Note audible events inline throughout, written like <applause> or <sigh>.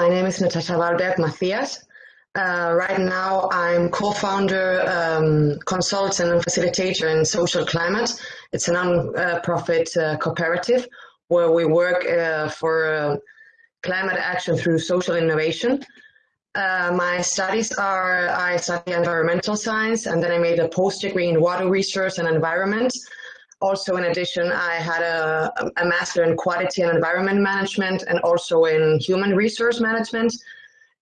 My name is Natasha Wahlberg Matthias. Uh, right now, I'm co-founder, um, consultant, and facilitator in Social Climate. It's a non-profit uh, cooperative where we work uh, for uh, climate action through social innovation. Uh, my studies are, I study environmental science, and then I made a post-degree in water research and environment. Also, in addition, I had a, a master in quality and environment management and also in human resource management.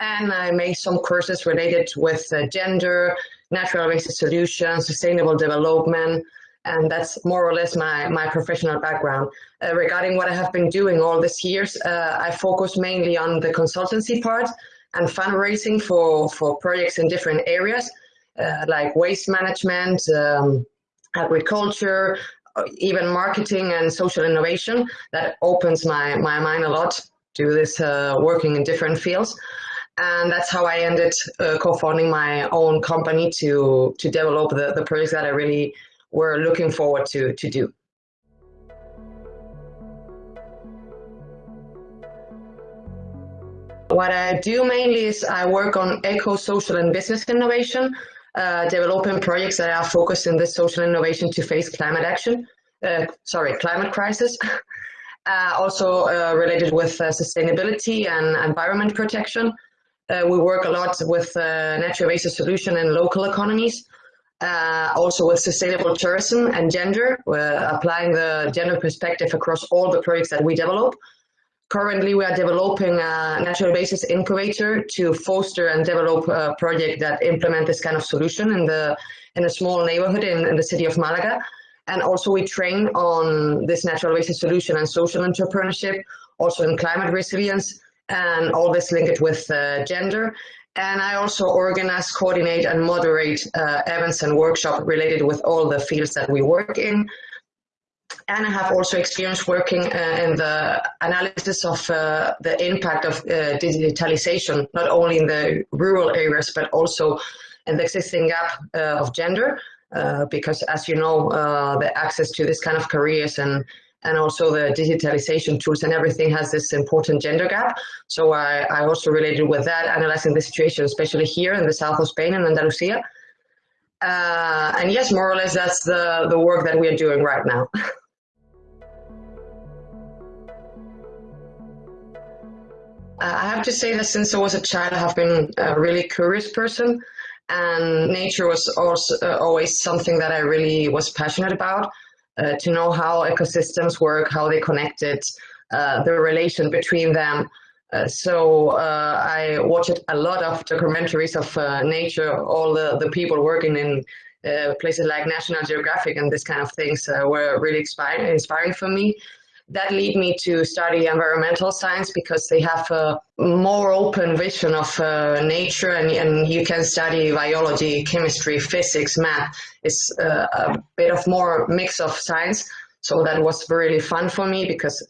And I made some courses related with uh, gender, natural resource solutions, sustainable development, and that's more or less my, my professional background. Uh, regarding what I have been doing all these years, uh, I focus mainly on the consultancy part and fundraising for, for projects in different areas, uh, like waste management, um, agriculture, even marketing and social innovation that opens my, my mind a lot to this uh, working in different fields. And that's how I ended uh, co-founding my own company to, to develop the, the projects that I really were looking forward to, to do. What I do mainly is I work on eco, social and business innovation uh, developing projects that are focused in this social innovation to face climate action, uh, sorry, climate crisis. <laughs> Uh, also uh, related with uh, sustainability and environment protection. Uh, we work a lot with natural resource solution in local economies. also with sustainable tourism and gender, we're applying the gender perspective across all the projects that we develop. Currently, we are developing a natural basis incubator to foster and develop a project that implement this kind of solution in the in a small neighborhood in, in the city of Malaga. And also we train on this natural basis solution and social entrepreneurship, also in climate resilience, and all this linked with uh, gender. And I also organize, coordinate, and moderate uh, events and workshops related with all the fields that we work in and I have also experience working uh, in the analysis of uh, the impact of uh, digitalization, not only in the rural areas, but also in the existing gap uh, of gender, uh, because as you know, uh, the access to this kind of careers and and also the digitalization tools and everything has this important gender gap. So I, I also related with that, analyzing the situation, especially here in the south of Spain and Andalusia. and yes, more or less, that's the, the work that we are doing right now. <laughs> I have to say that since I was a child, I have been a really curious person, and nature was also uh, always something that I really was passionate about. Uh, to know how ecosystems work, how they connected, uh, the relation between them. Uh, so uh, I watched a lot of documentaries of nature. All the, the people working in places like National Geographic and this kind of things were really inspiring, inspiring for me that lead me to study environmental science because they have a more open vision of uh, nature and, and you can study biology, chemistry, physics, math. It's uh, a bit of more mix of science. So that was really fun for me because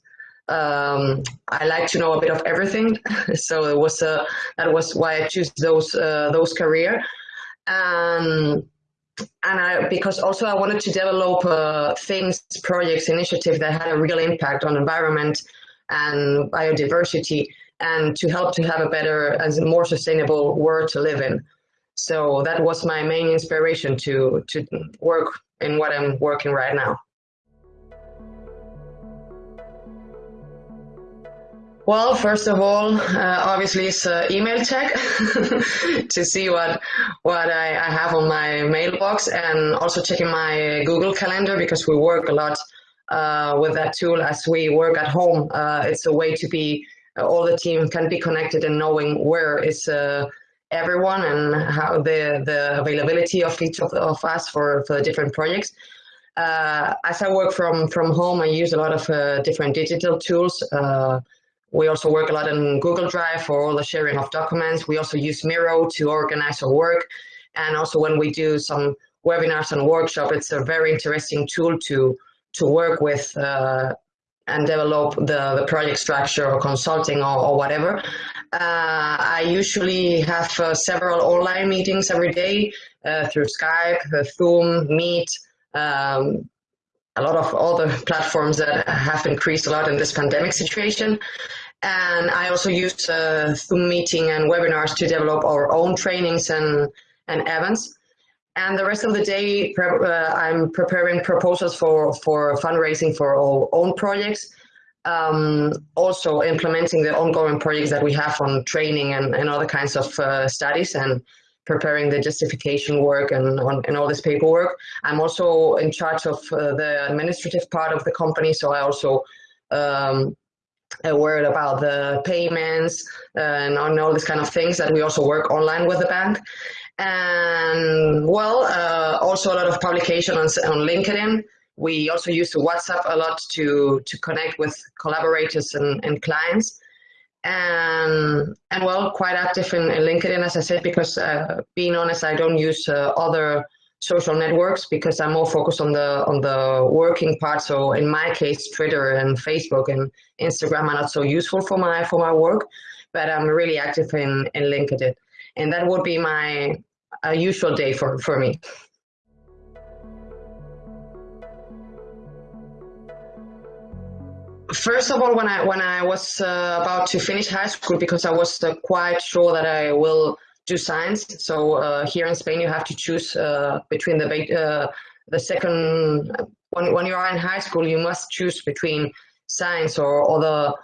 um, I like to know a bit of everything. <laughs> so it was uh, that was why I choose those uh, those career. Um, and I, because also I wanted to develop uh, things, projects, initiatives that had a real impact on environment and biodiversity and to help to have a better and more sustainable world to live in. So that was my main inspiration to, to work in what I'm working right now. Well, first of all, uh, obviously it's uh, email check <laughs> to see what what I, I, have on my mailbox and also checking my Google Calendar because we work a lot uh, with that tool as we work at home. Uh, it's a way to be, uh, all the team can be connected and knowing where is uh, everyone and how the, the availability of each of, of us for, for different projects. as I work from, from home, I use a lot of different digital tools. We also work a lot in Google Drive for all the sharing of documents. We also use Miro to organize our work. And also when we do some webinars and workshop, it's a very interesting tool to, to work with uh, and develop the, the project structure or consulting or, or whatever. Uh, I usually have uh, several online meetings every day uh, through Skype, uh, Zoom, Meet, um, a lot of other platforms that have increased a lot in this pandemic situation. And I also use uh, Zoom meeting and webinars to develop our own trainings and, and events. And the rest of the day, uh, I'm preparing proposals for, for fundraising for our own projects. Um, also implementing the ongoing projects that we have on training and, and other kinds of uh, studies and preparing the justification work and, on, and all this paperwork. I'm also in charge of uh, the administrative part of the company, so I also um, aware about the payments and on all these kind of things that we also work online with the bank. And well, uh, also a lot of publication on, on LinkedIn. We also use WhatsApp a lot to, to connect with collaborators and, and clients and and well, quite active in, in LinkedIn, as I said, because uh, being honest, I don't use uh, other social networks because I'm more focused on the on the working part. So in my case, Twitter and Facebook and Instagram are not so useful for my for my work, but I'm really active in in LinkedIn, and that would be my uh, usual day for for me. First of all, when I when I was uh, about to finish high school, because I was uh, quite sure that I will do science. So uh, here in Spain, you have to choose uh, between the uh, the second when when you are in high school, you must choose between science or other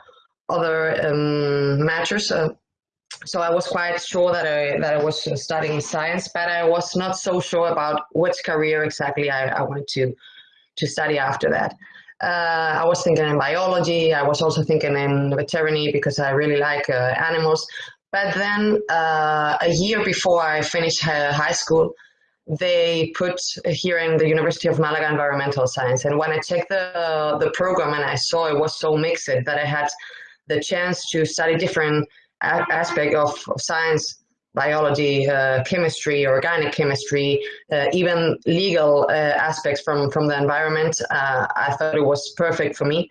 other um, matters. So I was quite sure that I that I was studying science, but I was not so sure about which career exactly I, I wanted to to study after that. Uh, I was thinking in biology. I was also thinking in veterinary because I really like uh, animals. But then uh, a year before I finished high school, they put here in the University of Malaga environmental science. And when I checked the, the program and I saw it was so mixed that I had the chance to study different aspect of, science biology, uh, chemistry, organic chemistry, uh, even legal uh, aspects from, from the environment, uh, I thought it was perfect for me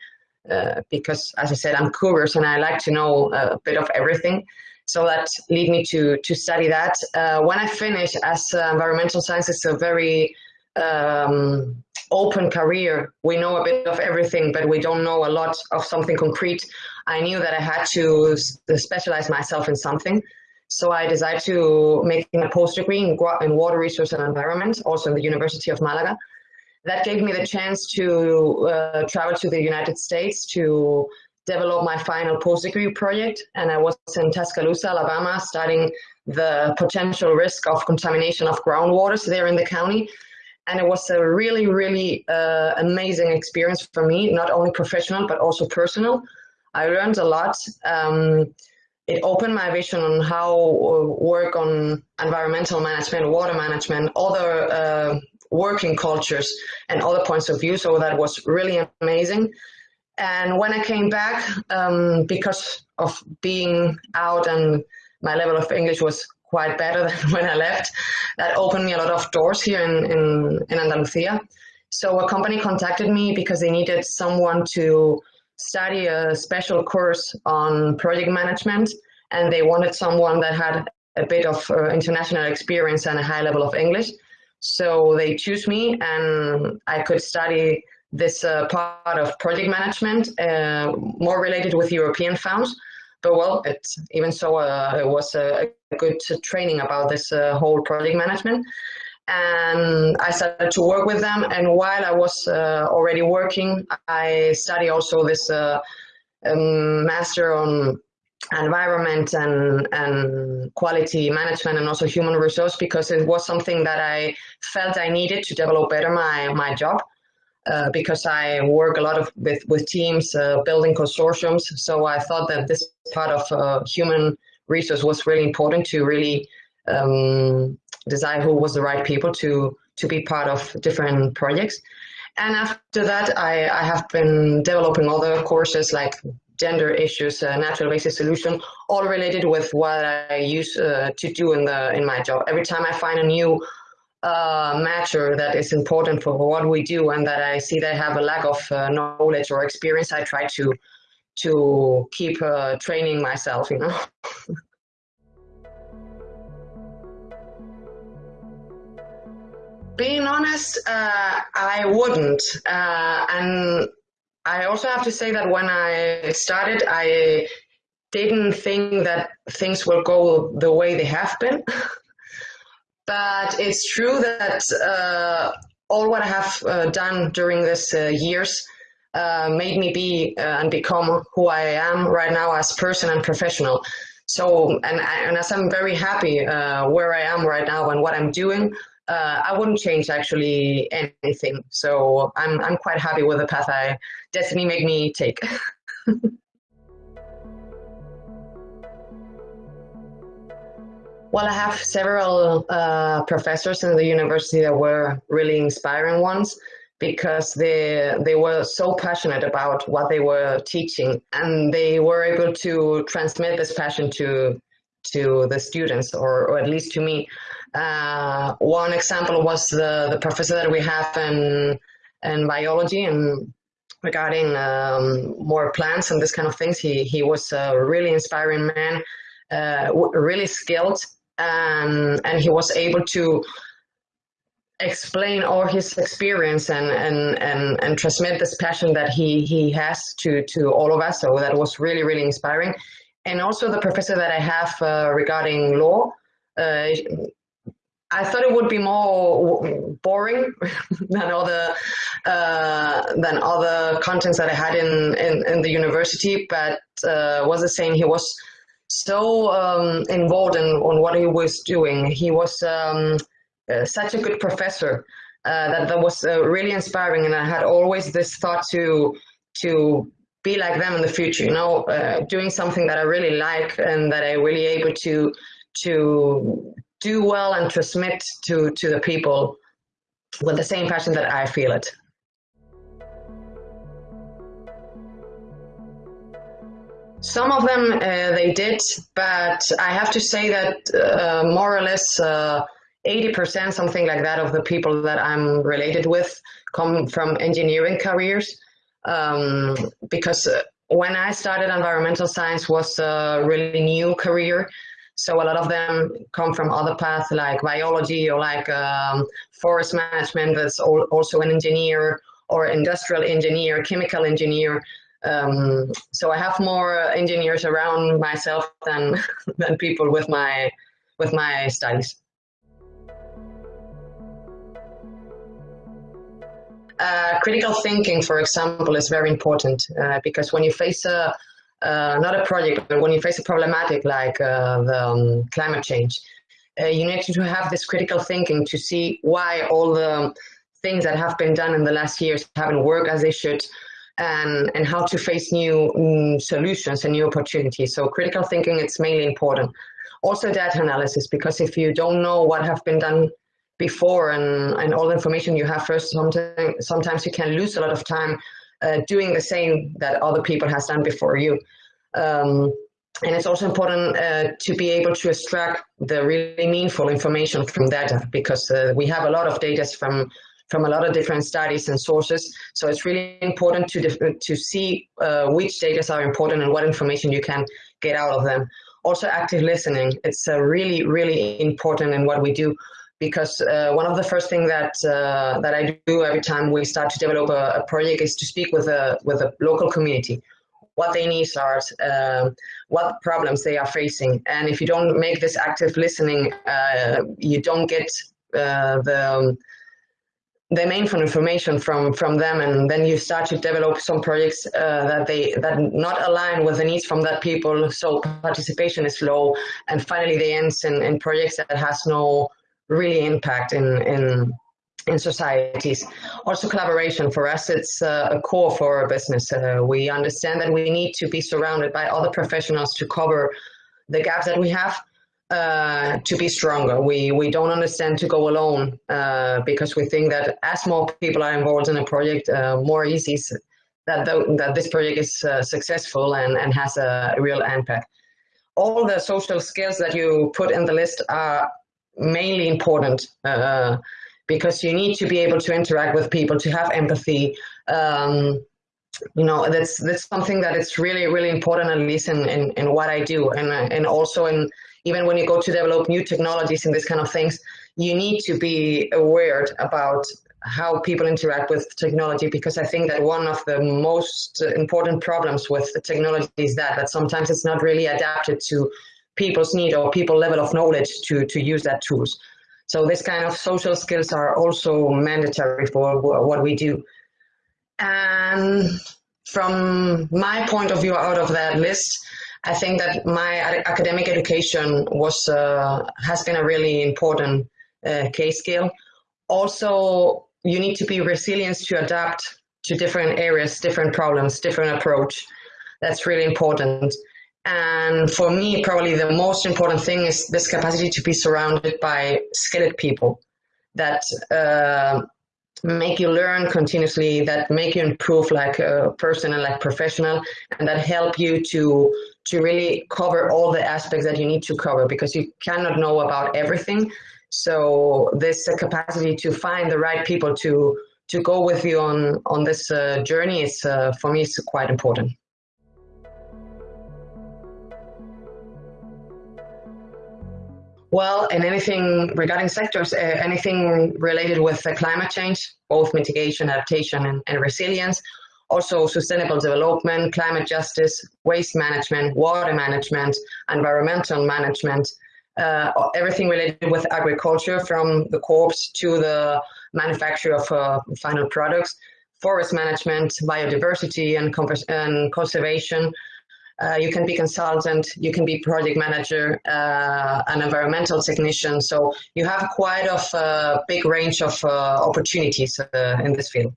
uh, because, as I said, I'm curious and I like to know a bit of everything. So that lead me to, to study that. Uh, when I finished, as environmental science is a very um, open career, we know a bit of everything, but we don't know a lot of something concrete. I knew that I had to specialize myself in something. So I decided to make a post degree in, in water resource and environment, also in the University of Malaga. That gave me the chance to uh, travel to the United States to develop my final post degree project. And I was in Tuscaloosa, Alabama, studying the potential risk of contamination of groundwaters there in the county. And it was a really, really uh, amazing experience for me, not only professional, but also personal. I learned a lot. Um, it opened my vision on how uh, work on environmental management, water management, other uh, working cultures and other points of view. So that was really amazing. And when I came back, um, because of being out and my level of English was quite better <laughs> than when I left, that opened me a lot of doors here in, in, in Andalusia. So a company contacted me because they needed someone to study a special course on project management and they wanted someone that had a bit of uh, international experience and a high level of English. So they choose me and I could study this uh, part of project management, uh, more related with European funds. But well, it, even so, uh, it was a, a good training about this uh, whole project management and I started to work with them. And while I was uh, already working, I studied also this uh, um, master on environment and, and quality management and also human resource because it was something that I felt I needed to develop better my, my job. Uh, because I work a lot of with, with teams, uh, building consortiums. So I thought that this part of uh, human resource was really important to really um, decide who was the right people to to be part of different projects. And after that, I, I have been developing other courses like gender issues, uh, natural basis solution, all related with what I use uh, to do in the in my job. Every time I find a new uh, matter that is important for what we do and that I see they have a lack of uh, knowledge or experience, I try to to keep uh, training myself, you know. <laughs> being honest, uh, I wouldn't. Uh, and I also have to say that when I started, I didn't think that things will go the way they have been. <laughs> but it's true that uh, all what I have uh, done during these uh, years uh, made me be uh, and become who I am right now as person and professional. So, and, and as I'm very happy where I am right now and what I'm doing, I wouldn't change actually anything. So I'm, I'm quite happy with the path I destiny made me take. <laughs> well, I have several uh, professors in the university that were really inspiring ones because they they were so passionate about what they were teaching and they were able to transmit this passion to to the students or, or at least to me uh, one example was the, the professor that we have in, in biology and regarding um, more plants and this kind of things. He, he was a really inspiring man, uh, really skilled, and, and he was able to explain all his experience and, and, and, and transmit this passion that he, he has to, to all of us. So that was really, really inspiring. And also the professor that I have uh, regarding law, uh, I thought it would be more boring <laughs> than other uh, than other contents that I had in, in, in the university, but uh, was the same. He was so um, involved in on what he was doing. He was um, uh, such a good professor uh, that that was uh, really inspiring, and I had always this thought to to be like them in the future. You know, uh, doing something that I really like and that I really able to to do well and transmit to, to the people with the same passion that I feel it. Some of them uh, they did, but I have to say that uh, more or less 80%, uh, something like that, of the people that I'm related with come from engineering careers. Um, because uh, when I started environmental science was a really new career, so a lot of them come from other paths like biology or like um, forest management that's also an engineer or industrial engineer, chemical engineer. Um, so I have more engineers around myself than, <laughs> than people with my, with my studies. Uh, critical thinking, for example, is very important uh, because when you face a, uh, not a project, but when you face a problematic like uh, the um, climate change, uh, you need to have this critical thinking to see why all the things that have been done in the last years haven't worked as they should, and, and how to face new um, solutions and new opportunities. So critical thinking, it's mainly important. Also data analysis, because if you don't know what have been done before and, and all the information you have first, sometimes, sometimes you can lose a lot of time uh, doing the same that other people has done before you. Um, and it's also important uh, to be able to extract the really meaningful information from data because uh, we have a lot of data from from a lot of different studies and sources. So it's really important to to see uh, which data are important and what information you can get out of them. Also active listening, it's uh, really, really important in what we do because uh, one of the first things that uh, that I do every time we start to develop a, a, project is to speak with a with local community, what their needs are, uh, what problems they are facing, and if you don't make this active listening, uh, you don't get uh, the um, the main information from from them, and then you start to develop some projects uh, that they that not align with the needs from that people. So participation is low, and finally they end in, in projects that has no really impact in, in, in societies. Also collaboration for us, it's uh, a core for our business. Uh, we understand that we need to be surrounded by other professionals to cover the gaps that we have uh, to be stronger. We, we don't understand to go alone uh, because we think that as more people are involved in a project, uh, more easy that, that this project is uh, successful and, and has a real impact. All the social skills that you put in the list are mainly important uh, because you need to be able to interact with people, to have empathy. Um, you know, that's that's something that it's really really important at least in, in, in what I do, and and also in even when you go to develop new technologies and this kind of things, you need to be aware about how people interact with technology because I think that one of the most important problems with the technology is that that sometimes it's not really adapted to people's need or people level of knowledge to to use that tools. So this kind of social skills are also mandatory for what we do. And from my point of view out of that list, I think that my academic education was uh, has been a really important uh, case skill. Also, you need to be resilient to adapt to different areas, different problems, different approach. That's really important. And for me, probably the most important thing is this capacity to be surrounded by skilled people that uh, make you learn continuously, that make you improve like a person and like professional, and that help you to to really cover all the aspects that you need to cover because you cannot know about everything. So this uh, capacity to find the right people to to go with you on on this uh, journey is uh, for me is quite important. Well, and anything regarding sectors, uh, anything related with uh, climate change, both mitigation, adaptation, and, and, resilience, also sustainable development, climate justice, waste management, water management, environmental management, uh, everything related with agriculture from the crops to the manufacture of uh, final products, forest management, biodiversity and, and conservation, uh, you can be consultant, you can be project manager, uh, an environmental technician. So you have quite a big range of uh, opportunities uh, in this field.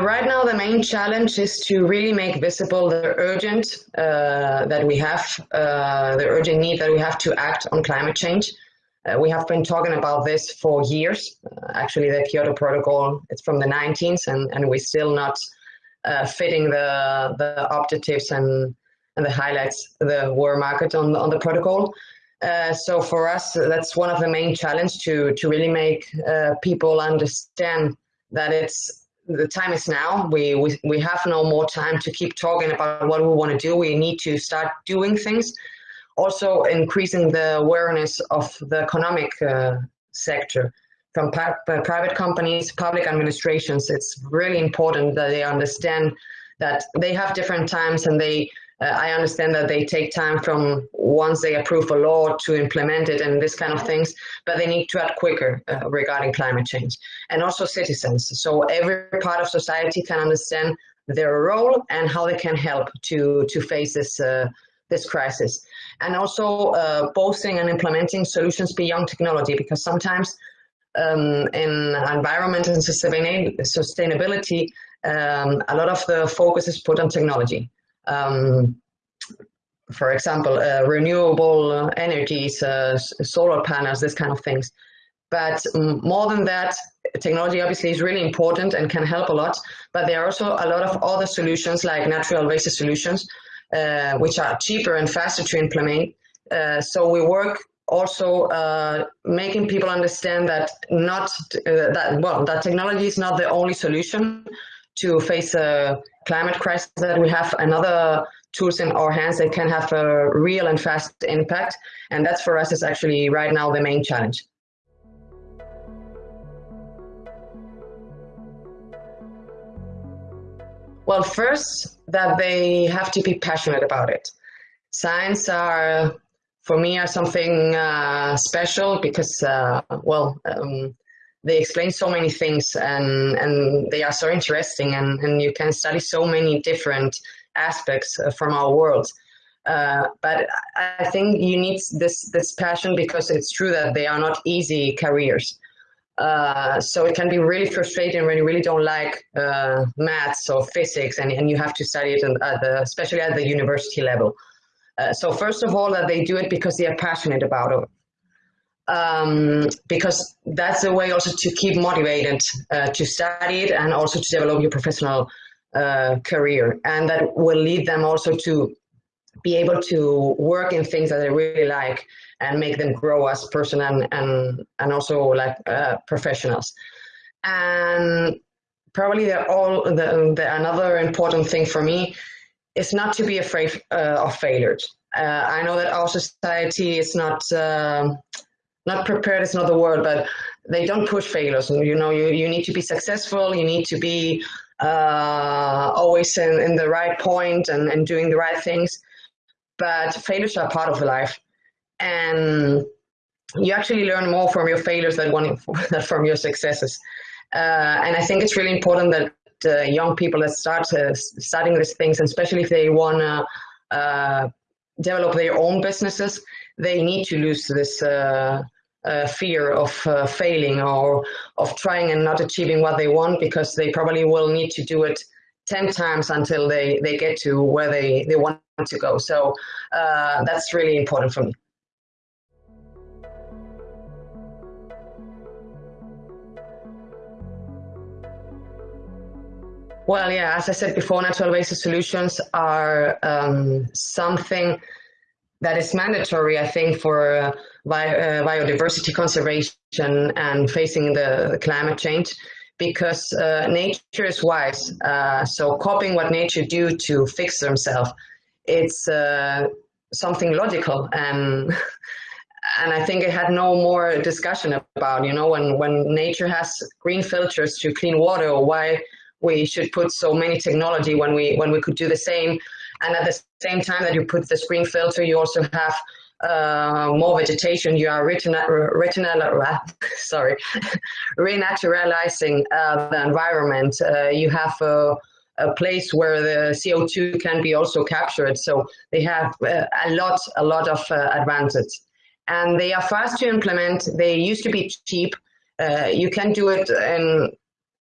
Right now, the main challenge is to really make visible the urgent uh, that we have, the urgent need that we have to act on climate change. Uh, we have been talking about this for years. Uh, actually, the Kyoto Protocol, it's from the 19th, and, and we're still not uh, fitting the, the objectives and, and the highlights, the war market on, on the protocol. Uh, so for us, that's one of the main challenge to, to really make uh, people understand that it's the time is now. We, we, we have no more time to keep talking about what we want to do. We need to start doing things also increasing the awareness of the economic uh, sector from private companies, public administrations. It's really important that they understand that they have different times and they I understand that they take time from once they approve a law to implement it and this kind of things, but they need to act quicker uh, regarding climate change. And also citizens. So every part of society can understand their role and how they can help to, to face this, uh, this crisis and also uh, boasting and implementing solutions beyond technology because sometimes um, in environment and sustainability, um, a lot of the focus is put on technology. Um, for example, uh, renewable energies, uh, solar panels, this kind of things. But more than that, technology obviously is really important and can help a lot, but there are also a lot of other solutions like natural basis solutions uh, which are cheaper and faster to implement. Uh, so we work also uh, making people understand that not uh, that well that technology is not the only solution to face a climate crisis that we have another tools in our hands that can have a real and fast impact and that's for us is actually right now the main challenge Well, first, that they have to be passionate about it. Science are, for me, are something uh, special because, uh, well, um, they explain so many things and, and they are so interesting and, and you can study so many different aspects uh, from our world. Uh, but I think you need this, this passion because it's true that they are not easy careers. Uh, so it can be really frustrating when you really don't like uh, maths or physics and, and you have to study it at the, especially at the university level. Uh, so first of all, that they do it because they are passionate about it. Um, because that's the way also to keep motivated uh, to study it and also to develop your professional uh, career. And that will lead them also to be able to work in things that they really like and make them grow as person and and and also like uh, professionals and probably the all the, the, another important thing for me is not to be afraid uh, of failures Uh, I know that our society is not uh, not prepared. is not the word, but they don't push failures. You know, you, you need to be successful. You need to be uh, always in, in the right point and, and doing the right things. But failures are part of life, and you actually learn more from your failures than, one, than <laughs> from your successes. Uh, and I think it's really important that uh, young people that start uh, studying these things, and especially if they want to uh, develop their own businesses, they need to lose this uh, uh, fear of uh, failing or of trying and not achieving what they want because they probably will need to do it 10 times until they, they get to where they, they want to go. So that's really important for me. Well, yeah, as I said before, natural basis solutions are um, something that is mandatory, I think, for uh, bi uh, biodiversity conservation and facing the, climate change because uh, nature is wise. Uh, so copying what nature do to fix themselves, it's uh, something logical and <laughs> and I think it had no more discussion about, you know, when, when nature has green filters to clean water, or why we should put so many technology when we when we could do the same. And at the same time that you put the screen filter, you also have uh, more vegetation. You are retinal, <laughs> sorry, <laughs> renaturalizing uh, the environment. Uh, you have a, a, place where the CO2 can be also captured. So they have uh, a lot, a lot of uh, advantage. And they are fast to implement. They used to be cheap. Uh, you can do it in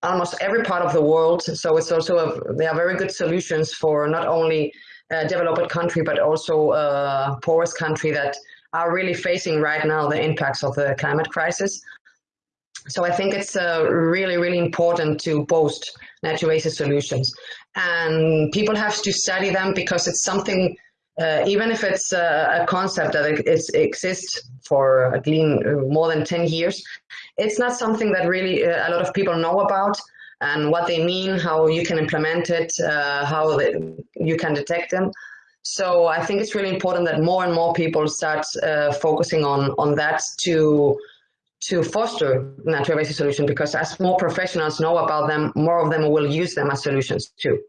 almost every part of the world. So it's also a, they are very good solutions for not only a developed country but also a poorest country that are really facing right now the impacts of the climate crisis. So I think it's uh, really, really important to boast natural basis solutions. And people have to study them because it's something, uh, even if it's a, a concept that it, exists for at least more than 10 years, it's not something that really uh, a lot of people know about and what they mean, how you can implement it, uh, how you can detect them. So I think it's really important that more and more people start uh, focusing on, on that to, to foster natural solution because as more professionals know about them, more of them will use them as solutions too.